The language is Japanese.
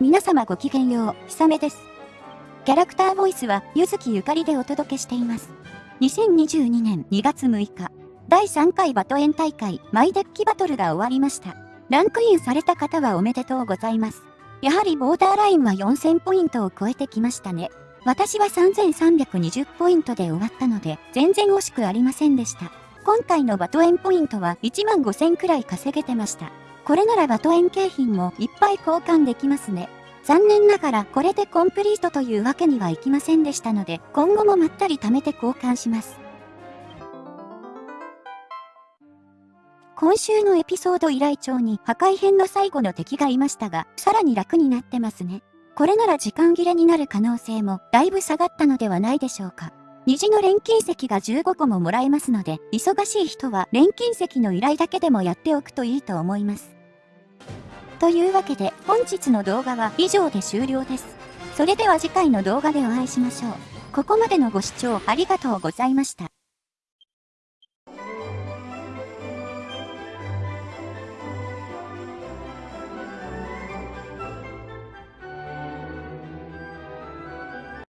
皆様ごきげんよう、ひさめです。キャラクターボイスは、ゆずきゆかりでお届けしています。2022年2月6日、第3回バトエン大会、マイデッキバトルが終わりました。ランクインされた方はおめでとうございます。やはりボーダーラインは4000ポイントを超えてきましたね。私は3320ポイントで終わったので、全然惜しくありませんでした。今回のバトエンポイントは1万5000くらい稼げてました。これならバトエン景品もいっぱい交換できますね。残念ながらこれでコンプリートというわけにはいきませんでしたので、今後もまったり貯めて交換します。今週のエピソード依頼帳に破壊編の最後の敵がいましたが、さらに楽になってますね。これなら時間切れになる可能性もだいぶ下がったのではないでしょうか。虹の錬金石が15個ももらえますので、忙しい人は錬金石の依頼だけでもやっておくといいと思います。というわけで本日の動画は以上で終了です。それでは次回の動画でお会いしましょう。ここまでのご視聴ありがとうございました。